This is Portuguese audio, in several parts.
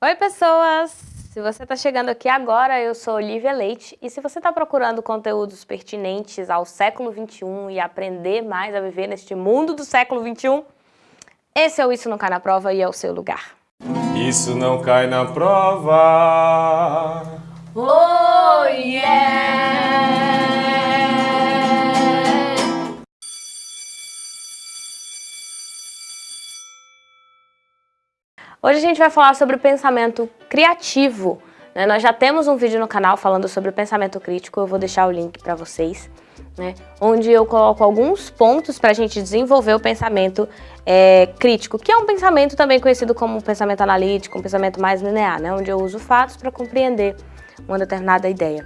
Oi pessoas! Se você está chegando aqui agora, eu sou Olivia Leite e se você está procurando conteúdos pertinentes ao século XXI e aprender mais a viver neste mundo do século XXI, esse é o Isso Não Cai Na Prova e é o seu lugar. Isso não cai na prova. Hoje a gente vai falar sobre o pensamento criativo. Né? Nós já temos um vídeo no canal falando sobre o pensamento crítico, eu vou deixar o link para vocês, né? onde eu coloco alguns pontos para a gente desenvolver o pensamento é, crítico, que é um pensamento também conhecido como um pensamento analítico, um pensamento mais linear, né? onde eu uso fatos para compreender uma determinada ideia.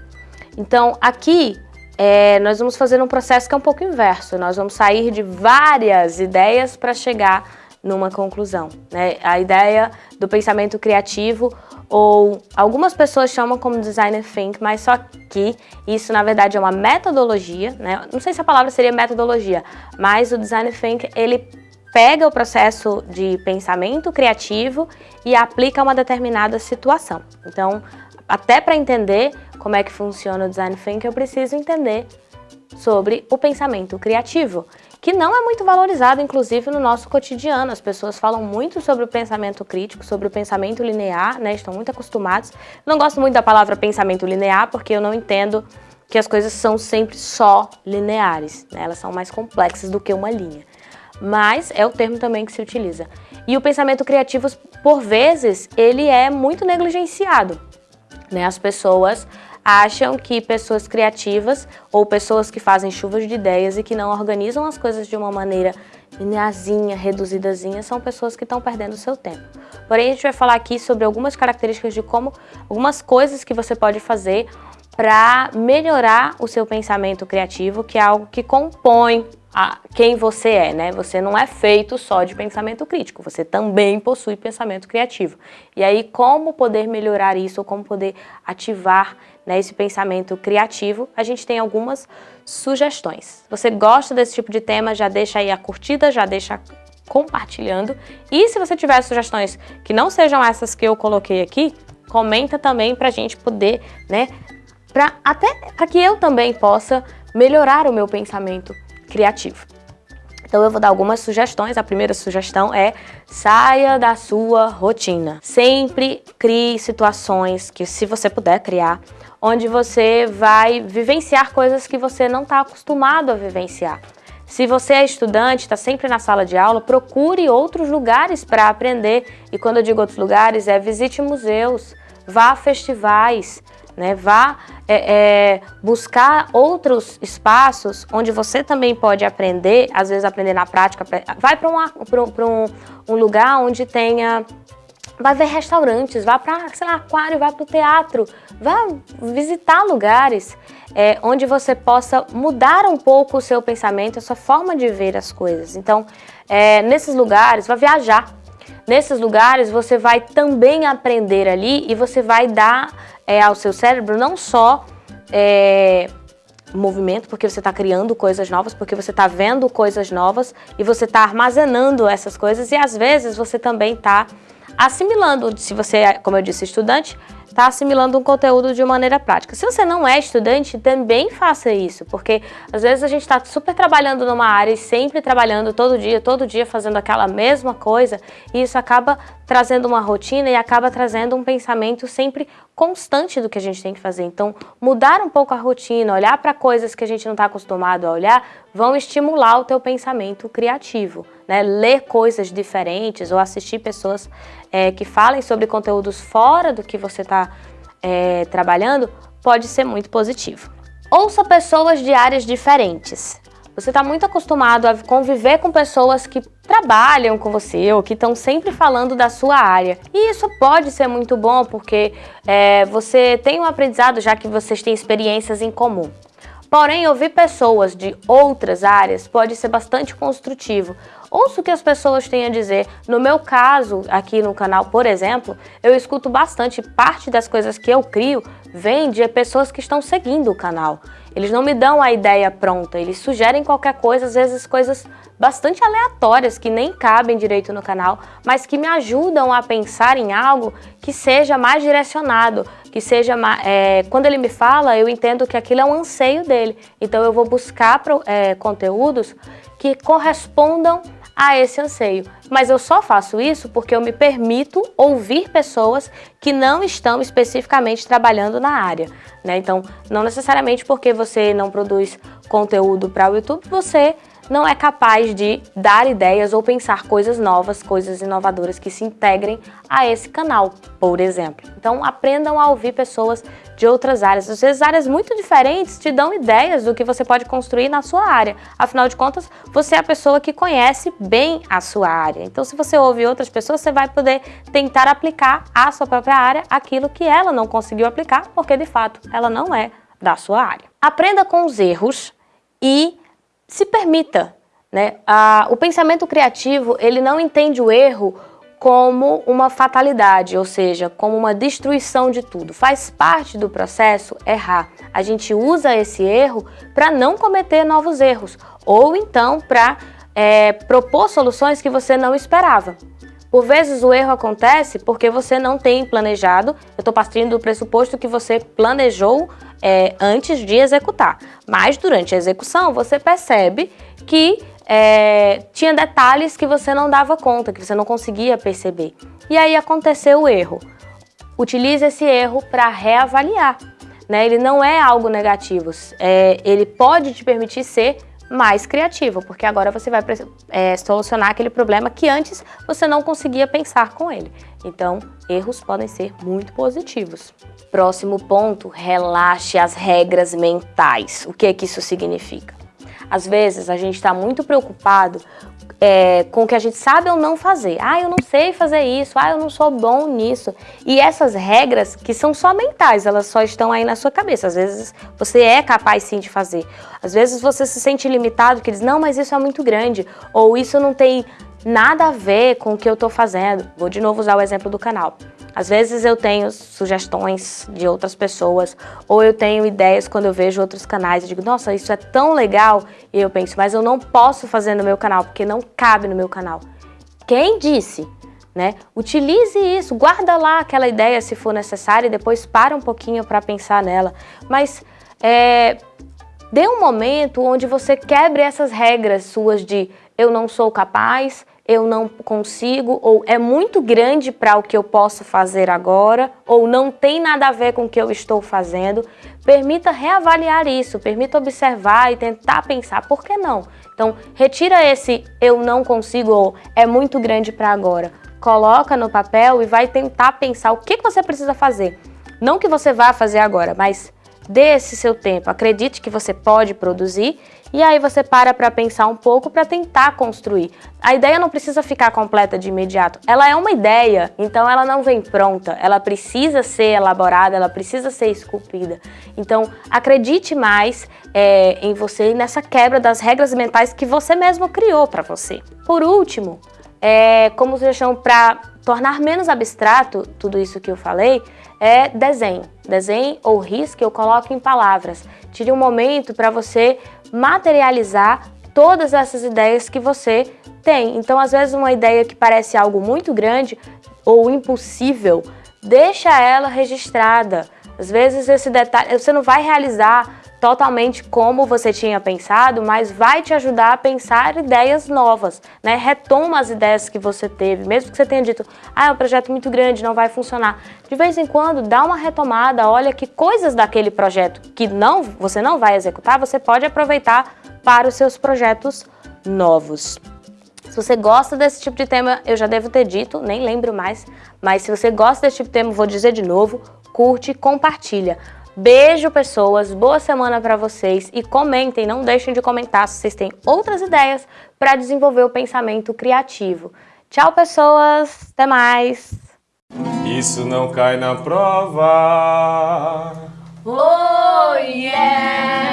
Então, aqui é, nós vamos fazer um processo que é um pouco inverso, nós vamos sair de várias ideias para chegar numa conclusão. Né? A ideia do pensamento criativo, ou algumas pessoas chamam como designer think, mas só que isso na verdade é uma metodologia, né? não sei se a palavra seria metodologia, mas o designer think ele pega o processo de pensamento criativo e aplica a uma determinada situação. Então, até para entender como é que funciona o design think, eu preciso entender sobre o pensamento criativo que não é muito valorizado, inclusive, no nosso cotidiano. As pessoas falam muito sobre o pensamento crítico, sobre o pensamento linear, né? Estão muito acostumados. Não gosto muito da palavra pensamento linear, porque eu não entendo que as coisas são sempre só lineares, né? Elas são mais complexas do que uma linha. Mas é o termo também que se utiliza. E o pensamento criativo, por vezes, ele é muito negligenciado. Né? As pessoas acham que pessoas criativas ou pessoas que fazem chuvas de ideias e que não organizam as coisas de uma maneira linearzinha, reduzidazinha, são pessoas que estão perdendo o seu tempo. Porém, a gente vai falar aqui sobre algumas características de como, algumas coisas que você pode fazer para melhorar o seu pensamento criativo, que é algo que compõe a quem você é, né? Você não é feito só de pensamento crítico, você também possui pensamento criativo. E aí, como poder melhorar isso, ou como poder ativar né, esse pensamento criativo, a gente tem algumas sugestões. Você gosta desse tipo de tema, já deixa aí a curtida, já deixa compartilhando. E se você tiver sugestões que não sejam essas que eu coloquei aqui, comenta também para a gente poder, né, pra, até para que eu também possa melhorar o meu pensamento criativo. Então eu vou dar algumas sugestões. A primeira sugestão é saia da sua rotina. Sempre crie situações que, se você puder criar, onde você vai vivenciar coisas que você não está acostumado a vivenciar. Se você é estudante, está sempre na sala de aula, procure outros lugares para aprender. E quando eu digo outros lugares, é visite museus, vá a festivais, né? Vá é, é, buscar outros espaços onde você também pode aprender, às vezes aprender na prática. Vai para um, um, um lugar onde tenha vai ver restaurantes, vá para, sei lá, aquário, vá para o teatro, vá visitar lugares é, onde você possa mudar um pouco o seu pensamento, a sua forma de ver as coisas. Então, é, nesses lugares, vá viajar. Nesses lugares, você vai também aprender ali e você vai dar é, ao seu cérebro não só é, movimento, porque você está criando coisas novas, porque você está vendo coisas novas e você está armazenando essas coisas e às vezes você também está assimilando, se você é, como eu disse, estudante, está assimilando um conteúdo de maneira prática. Se você não é estudante, também faça isso, porque às vezes a gente está super trabalhando numa área e sempre trabalhando todo dia, todo dia fazendo aquela mesma coisa, e isso acaba trazendo uma rotina e acaba trazendo um pensamento sempre constante do que a gente tem que fazer. Então, mudar um pouco a rotina, olhar para coisas que a gente não está acostumado a olhar, vão estimular o teu pensamento criativo. Né? Ler coisas diferentes ou assistir pessoas é, que falem sobre conteúdos fora do que você está é, trabalhando pode ser muito positivo. Ouça pessoas de áreas diferentes. Você está muito acostumado a conviver com pessoas que trabalham com você ou que estão sempre falando da sua área. E isso pode ser muito bom porque é, você tem um aprendizado já que vocês têm experiências em comum. Porém, ouvir pessoas de outras áreas pode ser bastante construtivo, ouço o que as pessoas têm a dizer. No meu caso, aqui no canal, por exemplo, eu escuto bastante, parte das coisas que eu crio vem de pessoas que estão seguindo o canal. Eles não me dão a ideia pronta, eles sugerem qualquer coisa, às vezes coisas bastante aleatórias que nem cabem direito no canal, mas que me ajudam a pensar em algo que seja mais direcionado, que seja... É, quando ele me fala, eu entendo que aquilo é um anseio dele, então eu vou buscar é, conteúdos que correspondam a esse anseio. Mas eu só faço isso porque eu me permito ouvir pessoas que não estão especificamente trabalhando na área. Né? Então, não necessariamente porque você não produz conteúdo para o YouTube, você não é capaz de dar ideias ou pensar coisas novas, coisas inovadoras que se integrem a esse canal, por exemplo. Então aprendam a ouvir pessoas de outras áreas. Às vezes áreas muito diferentes te dão ideias do que você pode construir na sua área. Afinal de contas, você é a pessoa que conhece bem a sua área. Então se você ouve outras pessoas, você vai poder tentar aplicar à sua própria área aquilo que ela não conseguiu aplicar, porque de fato ela não é da sua área. Aprenda com os erros e se permita. Né? Ah, o pensamento criativo, ele não entende o erro como uma fatalidade, ou seja, como uma destruição de tudo. Faz parte do processo errar. A gente usa esse erro para não cometer novos erros, ou então para é, propor soluções que você não esperava. Por vezes o erro acontece porque você não tem planejado, eu estou partindo do pressuposto que você planejou é, antes de executar. Mas durante a execução você percebe que é, tinha detalhes que você não dava conta, que você não conseguia perceber. E aí aconteceu o erro. Utilize esse erro para reavaliar. Né? Ele não é algo negativo, é, ele pode te permitir ser mais criativo, porque agora você vai é, solucionar aquele problema que antes você não conseguia pensar com ele. Então, erros podem ser muito positivos. Próximo ponto, relaxe as regras mentais. O que, é que isso significa? Às vezes a gente está muito preocupado é, com o que a gente sabe ou não fazer. Ah, eu não sei fazer isso, ah, eu não sou bom nisso. E essas regras, que são só mentais, elas só estão aí na sua cabeça. Às vezes você é capaz sim de fazer. Às vezes você se sente limitado, que diz, não, mas isso é muito grande. Ou isso não tem nada a ver com o que eu estou fazendo. Vou de novo usar o exemplo do canal. Às vezes eu tenho sugestões de outras pessoas, ou eu tenho ideias quando eu vejo outros canais e digo, nossa, isso é tão legal, e eu penso, mas eu não posso fazer no meu canal, porque não cabe no meu canal. Quem disse? Né? Utilize isso, guarda lá aquela ideia se for necessário e depois para um pouquinho para pensar nela. Mas é, dê um momento onde você quebre essas regras suas de eu não sou capaz, eu não consigo, ou é muito grande para o que eu posso fazer agora, ou não tem nada a ver com o que eu estou fazendo, permita reavaliar isso, permita observar e tentar pensar, por que não? Então, retira esse eu não consigo ou é muito grande para agora, coloca no papel e vai tentar pensar o que você precisa fazer. Não que você vá fazer agora, mas dê esse seu tempo, acredite que você pode produzir e aí você para para pensar um pouco para tentar construir. A ideia não precisa ficar completa de imediato. Ela é uma ideia, então ela não vem pronta. Ela precisa ser elaborada, ela precisa ser esculpida. Então acredite mais é, em você e nessa quebra das regras mentais que você mesmo criou para você. Por último, é, como sugestão para tornar menos abstrato tudo isso que eu falei, é desenho. Desenho ou risque eu coloco em palavras. Tire um momento para você materializar todas essas ideias que você tem. Então, às vezes, uma ideia que parece algo muito grande ou impossível, deixa ela registrada. Às vezes, esse detalhe, você não vai realizar totalmente como você tinha pensado, mas vai te ajudar a pensar ideias novas, né? Retoma as ideias que você teve, mesmo que você tenha dito, ah, é um projeto muito grande, não vai funcionar. De vez em quando, dá uma retomada, olha que coisas daquele projeto que não, você não vai executar, você pode aproveitar para os seus projetos novos. Se você gosta desse tipo de tema, eu já devo ter dito, nem lembro mais, mas se você gosta desse tipo de tema, vou dizer de novo, curte e compartilha. Beijo, pessoas. Boa semana para vocês. E comentem, não deixem de comentar se vocês têm outras ideias para desenvolver o pensamento criativo. Tchau, pessoas. Até mais. Isso não cai na prova. Oh, yeah!